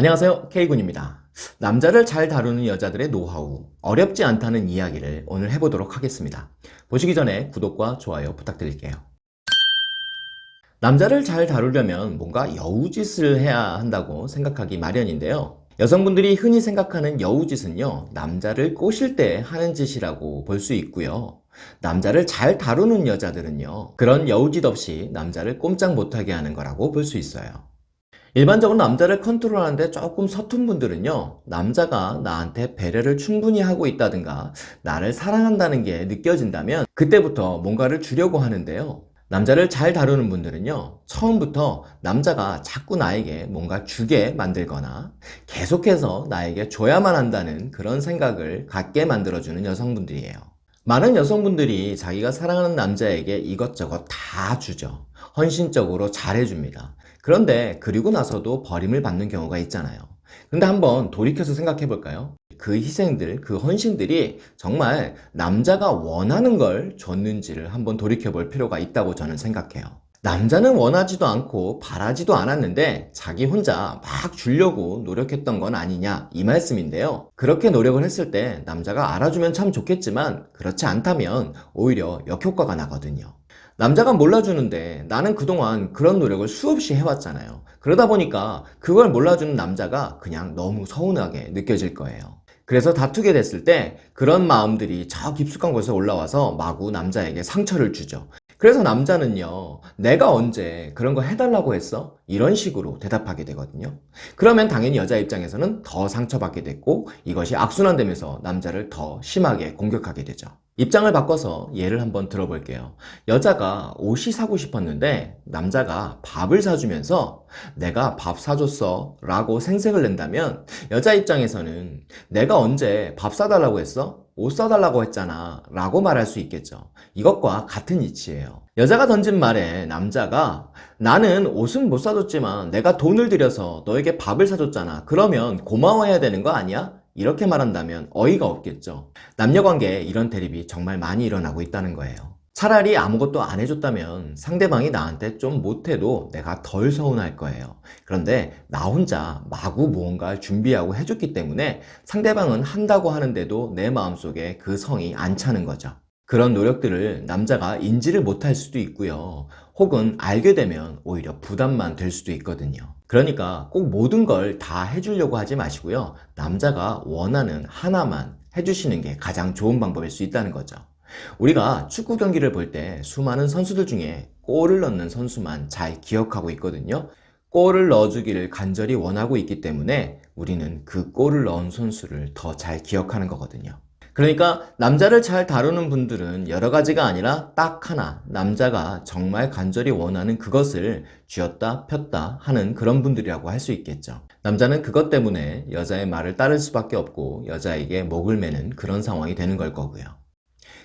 안녕하세요. K군입니다. 남자를 잘 다루는 여자들의 노하우 어렵지 않다는 이야기를 오늘 해보도록 하겠습니다. 보시기 전에 구독과 좋아요 부탁드릴게요. 남자를 잘 다루려면 뭔가 여우짓을 해야 한다고 생각하기 마련인데요. 여성분들이 흔히 생각하는 여우짓은요 남자를 꼬실 때 하는 짓이라고 볼 수 있고요. 남자를 잘 다루는 여자들은요 그런 여우짓 없이 남자를 꼼짝 못하게 하는 거라고 볼 수 있어요 일반적으로 남자를 컨트롤하는데 조금 서툰 분들은요 남자가 나한테 배려를 충분히 하고 있다든가 나를 사랑한다는 게 느껴진다면 그때부터 뭔가를 주려고 하는데요. 남자를 잘 다루는 분들은요 처음부터 남자가 자꾸 나에게 뭔가 주게 만들거나 계속해서 나에게 줘야만 한다는 그런 생각을 갖게 만들어주는 여성분들이에요. 많은 여성분들이 자기가 사랑하는 남자에게 이것저것 다 주죠. 헌신적으로 잘해줍니다 그런데 그리고 나서도 버림을 받는 경우가 있잖아요. 근데 한번 돌이켜서 생각해 볼까요? 그 희생들, 그 헌신들이 정말 남자가 원하는 걸 줬는지를 한번 돌이켜 볼 필요가 있다고 저는 생각해요. 남자는 원하지도 않고 바라지도 않았는데 자기 혼자 막 주려고 노력했던 건 아니냐 이 말씀인데요. 그렇게 노력을 했을 때 남자가 알아주면 참 좋겠지만 그렇지 않다면 오히려 역효과가 나거든요 남자가 몰라주는데 나는 그동안 그런 노력을 수없이 해왔잖아요. 그러다 보니까 그걸 몰라주는 남자가 그냥 너무 서운하게 느껴질 거예요. 그래서 다투게 됐을 때 그런 마음들이 저 깊숙한 곳에 올라와서 마구 남자에게 상처를 주죠. 그래서 남자는요 내가 언제 그런 거 해달라고 했어? 이런 식으로 대답하게 되거든요. 그러면 당연히 여자 입장에서는 더 상처받게 됐고 이것이 악순환되면서 남자를 더 심하게 공격하게 되죠. 입장을 바꿔서 예를 한번 들어볼게요. 여자가 옷이 사고 싶었는데 남자가 밥을 사주면서 내가 밥 사줬어 라고 생색을 낸다면 여자 입장에서는 내가 언제 밥 사달라고 했어? 옷 사달라고 했잖아 라고 말할 수 있겠죠. 이것과 같은 이치예요 여자가 던진 말에 남자가 나는 옷은 못 사줬지만 내가 돈을 들여서 너에게 밥을 사줬잖아. 그러면 고마워해야 되는 거 아니야? 이렇게 말한다면 어이가 없겠죠. 남녀관계에 이런 대립이 정말 많이 일어나고 있다는 거예요. 차라리 아무것도 안 해줬다면 상대방이 나한테 좀 못해도 내가 덜 서운할 거예요. 그런데 나 혼자 마구 무언가를 준비하고 해줬기 때문에 상대방은 한다고 하는데도 내 마음속에 그 성이 안 차는 거죠 그런 노력들을 남자가 인지를 못할 수도 있고요. 혹은 알게 되면 오히려 부담만 될 수도 있거든요. 그러니까 꼭 모든 걸 다 해주려고 하지 마시고요. 남자가 원하는 하나만 해주시는 게 가장 좋은 방법일 수 있다는 거죠. 우리가 축구 경기를 볼 때 수많은 선수들 중에 골을 넣는 선수만 잘 기억하고 있거든요. 골을 넣어주기를 간절히 원하고 있기 때문에 우리는 그 골을 넣은 선수를 더 잘 기억하는 거거든요 그러니까 남자를 잘 다루는 분들은 여러 가지가 아니라 딱 하나 남자가 정말 간절히 원하는 그것을 쥐었다 폈다 하는 그런 분들이라고 할 수 있겠죠. 남자는 그것 때문에 여자의 말을 따를 수밖에 없고 여자에게 목을 매는 그런 상황이 되는 걸 거고요.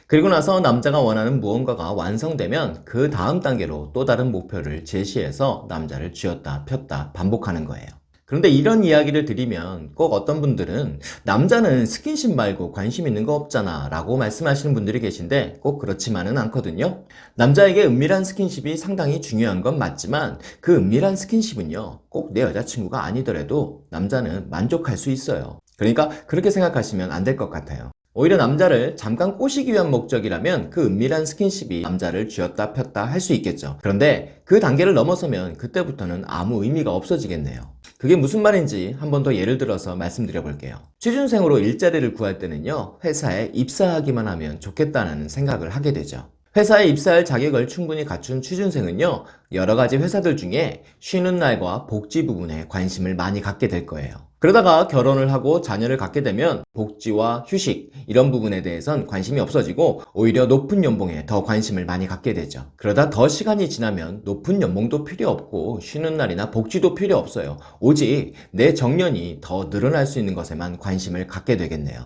그리고 나서 남자가 원하는 무언가가 완성되면 그 다음 단계로 또 다른 목표를 제시해서 남자를 쥐었다 폈다 반복하는 거예요 그런데 이런 이야기를 드리면 꼭 어떤 분들은 남자는 스킨십 말고 관심 있는 거 없잖아 라고 말씀하시는 분들이 계신데 꼭 그렇지만은 않거든요. 남자에게 은밀한 스킨십이 상당히 중요한 건 맞지만 그 은밀한 스킨십은요 꼭 내 여자친구가 아니더라도 남자는 만족할 수 있어요. 그러니까 그렇게 생각하시면 안 될 것 같아요. 오히려 남자를 잠깐 꼬시기 위한 목적이라면 그 은밀한 스킨십이 남자를 쥐었다 폈다 할 수 있겠죠. 그런데 그 단계를 넘어서면 그때부터는 아무 의미가 없어지겠네요 그게 무슨 말인지 한 번 더 예를 들어서 말씀드려 볼게요. 취준생으로 일자리를 구할 때는요 회사에 입사하기만 하면 좋겠다는 생각을 하게 되죠. 회사에 입사할 자격을 충분히 갖춘 취준생은요 여러 가지 회사들 중에 쉬는 날과 복지 부분에 관심을 많이 갖게 될 거예요 그러다가 결혼을 하고 자녀를 갖게 되면 복지와 휴식 이런 부분에 대해선 관심이 없어지고 오히려 높은 연봉에 더 관심을 많이 갖게 되죠. 그러다 더 시간이 지나면 높은 연봉도 필요 없고 쉬는 날이나 복지도 필요 없어요. 오직 내 정년이 더 늘어날 수 있는 것에만 관심을 갖게 되겠네요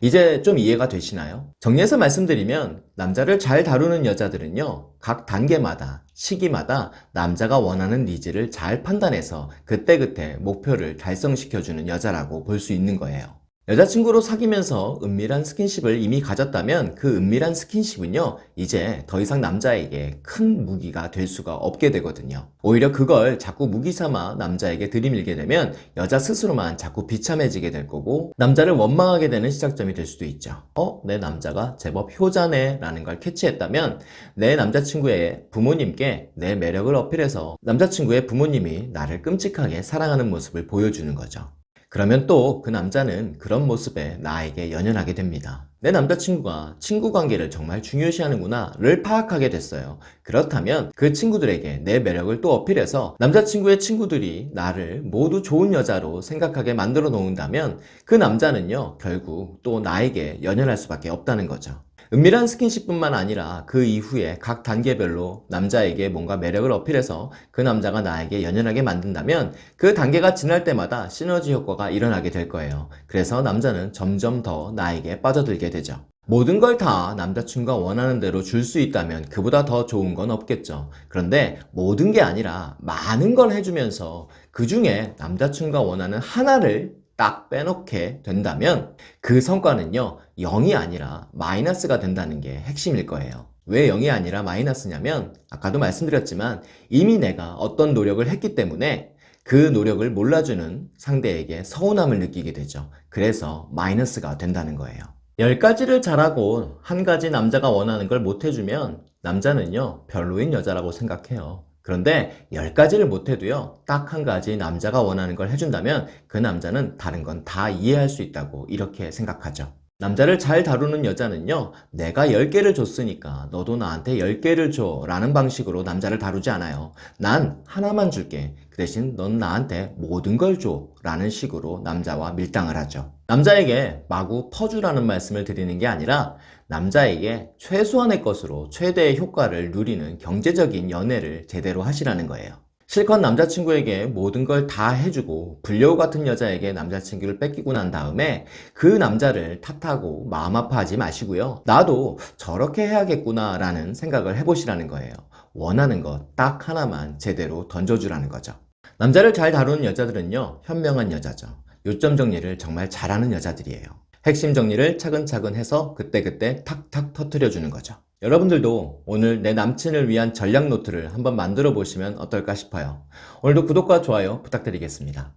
이제 좀 이해가 되시나요? 정리해서 말씀드리면 남자를 잘 다루는 여자들은요 각 단계마다 시기마다 남자가 원하는 니즈를 잘 판단해서 그때그때 목표를 달성시켜주는 여자라고 볼 수 있는 거예요 여자친구로 사귀면서 은밀한 스킨십을 이미 가졌다면 그 은밀한 스킨십은요, 이제 더 이상 남자에게 큰 무기가 될 수가 없게 되거든요. 오히려 그걸 자꾸 무기 삼아 남자에게 들이밀게 되면 여자 스스로만 자꾸 비참해지게 될 거고, 남자를 원망하게 되는 시작점이 될 수도 있죠. 어? 내 남자가 제법 효자네 라는 걸 캐치했다면, 내 남자친구의 부모님께 내 매력을 어필해서 남자친구의 부모님이 나를 끔찍하게 사랑하는 모습을 보여주는 거죠. 그러면 또 그 남자는 그런 모습에 나에게 연연하게 됩니다. 내 남자친구가 친구 관계를 정말 중요시하는구나 를 파악하게 됐어요. 그렇다면 그 친구들에게 내 매력을 또 어필해서 남자친구의 친구들이 나를 모두 좋은 여자로 생각하게 만들어 놓는다면 그 남자는요, 결국 또 나에게 연연할 수밖에 없다는 거죠. 은밀한 스킨십뿐만 아니라 그 이후에 각 단계별로 남자에게 뭔가 매력을 어필해서 그 남자가 나에게 연연하게 만든다면 그 단계가 지날 때마다 시너지 효과가 일어나게 될 거예요. 그래서 남자는 점점 더 나에게 빠져들게 되죠. 모든 걸 다 남자친구가 원하는 대로 줄 수 있다면 그보다 더 좋은 건 없겠죠. 그런데 모든 게 아니라 많은 걸 해주면서 그 중에 남자친구가 원하는 하나를 딱 빼놓게 된다면 그 성과는요, 0이 아니라 마이너스가 된다는 게 핵심일 거예요. 왜 0이 아니라 마이너스냐면, 아까도 말씀드렸지만 이미 내가 어떤 노력을 했기 때문에 그 노력을 몰라주는 상대에게 서운함을 느끼게 되죠. 그래서 마이너스가 된다는 거예요. 10가지를 잘하고 한 가지 남자가 원하는 걸 못해주면 남자는요, 별로인 여자라고 생각해요. 그런데 10가지를 못해도요, 딱 한 가지 남자가 원하는 걸 해준다면 그 남자는 다른 건 다 이해할 수 있다고 이렇게 생각하죠. 남자를 잘 다루는 여자는요, 내가 10개를 줬으니까 너도 나한테 10개를 줘 라는 방식으로 남자를 다루지 않아요. 난 하나만 줄게. 그 대신 넌 나한테 모든 걸 줘 라는 식으로 남자와 밀당을 하죠. 남자에게 마구 퍼주라는 말씀을 드리는 게 아니라 남자에게 최소한의 것으로 최대의 효과를 누리는 경제적인 연애를 제대로 하시라는 거예요. 실컷 남자친구에게 모든 걸 다 해주고 불려우 같은 여자에게 남자친구를 뺏기고 난 다음에 그 남자를 탓하고 마음 아파하지 마시고요. 나도 저렇게 해야겠구나 라는 생각을 해보시라는 거예요. 원하는 것 딱 하나만 제대로 던져주라는 거죠. 남자를 잘 다루는 여자들은요, 현명한 여자죠. 요점 정리를 정말 잘하는 여자들이에요. 핵심 정리를 차근차근 해서 그때그때 탁탁 터트려 주는 거죠. 여러분들도 오늘 내 남친을 위한 전략 노트를 한번 만들어 보시면 어떨까 싶어요. 오늘도 구독과 좋아요 부탁드리겠습니다.